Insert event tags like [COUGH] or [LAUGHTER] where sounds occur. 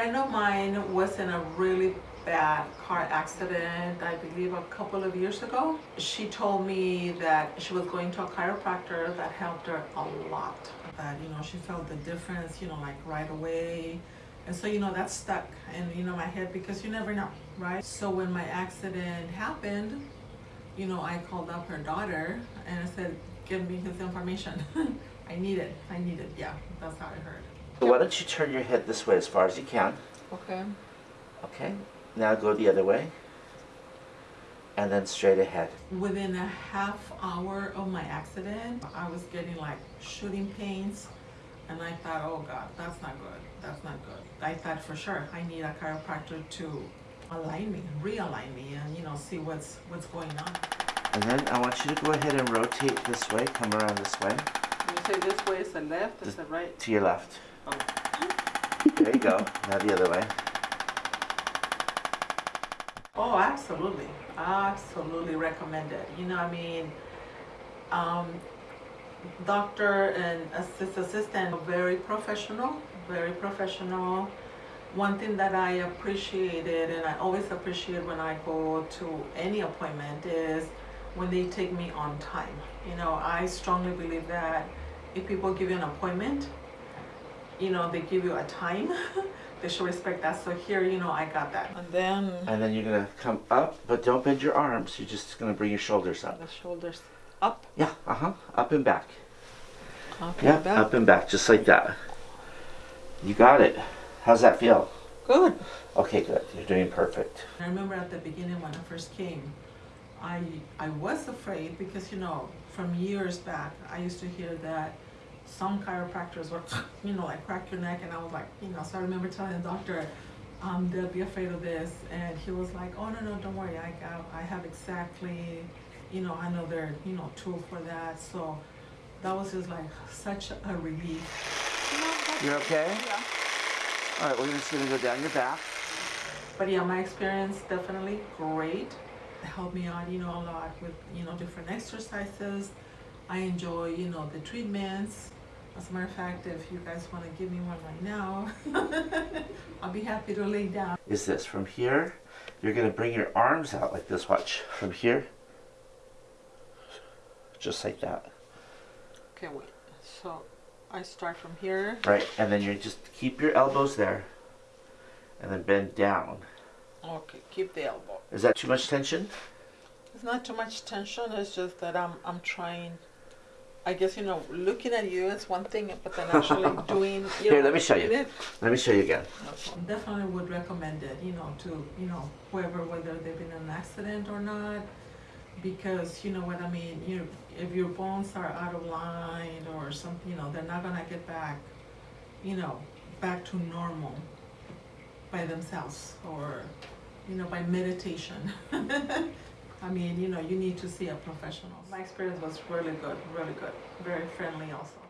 friend of mine was in a really bad car accident, I believe a couple of years ago. She told me that she was going to a chiropractor that helped her a lot. That, you know, she felt the difference, you know, like right away. And so, you know, that stuck in, you know, my head because you never know, right? So when my accident happened, you know, I called up her daughter and I said, give me his information. [LAUGHS] I need it, I need it, yeah, that's how I heard. So why don't you turn your head this way as far as you can. Okay. Okay. Now go the other way. And then straight ahead. Within a half hour of my accident, I was getting like shooting pains. And I thought, oh God, that's not good. That's not good. I thought for sure I need a chiropractor to align me, realign me, and you know, see what's what's going on. And then I want you to go ahead and rotate this way. Come around this way. You say this way is the left, is the right? To your left. There you go. Now the other way. Oh, absolutely, absolutely recommended. You know, I mean, um, doctor and assist assistant, very professional, very professional. One thing that I appreciated, and I always appreciate when I go to any appointment, is when they take me on time. You know, I strongly believe that if people give you an appointment, you know, they give you a time, [LAUGHS] they should respect that. So here, you know, I got that. And then And then you're gonna come up, but don't bend your arms. You're just gonna bring your shoulders up. the shoulders up, Yeah, uh-huh. Up and back. up Yeah, and back. up and back, just like that. You got it. How's that feel? Good. Okay, good. You're doing perfect. I remember at the beginning when I first came, I I was afraid because you know from years back I used to hear that some chiropractors were [LAUGHS] you know like crack your neck and I was like you know so I remember telling the doctor um, they'll be afraid of this and he was like oh no no don't worry I got I have exactly you know I know they're you know tool for that so that was just like such a relief. You're okay? Yeah. All right, we're just gonna go down your back. But yeah, my experience definitely great. It helped me out, you know, a lot with, you know, different exercises. I enjoy, you know, the treatments. As a matter of fact, if you guys want to give me one right now, [LAUGHS] I'll be happy to lay down. Is this from here? You're gonna bring your arms out like this. Watch from here, just like that. Okay, wait. So I start from here. Right, and then you just keep your elbows there, and then bend down. Okay, keep the elbow. Is that too much tension? It's not too much tension. It's just that I'm I'm trying. I guess you know, looking at you is one thing, but then [LAUGHS] actually doing. You Here, know, let me show you. it- Let me show you again. Definitely would recommend it, you know, to, you know, whoever, whether they've been in an accident or not. Because, you know what I mean, you, if your bones are out of line or something, you know, they're not gonna get back, you know, back to normal by themselves or, you know, by meditation. [LAUGHS] I mean, you know, you need to see a professional. My experience was really good, really good, very friendly also.